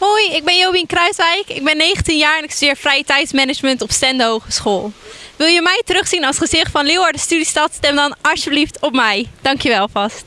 Hoi, ik ben Jobien Kruiswijk. Ik ben 19 jaar en ik studeer vrije tijdsmanagement op Stende Hogeschool. Wil je mij terugzien als gezicht van Leeuwarden Studiestad? Stem dan alsjeblieft op mij. Dankjewel vast.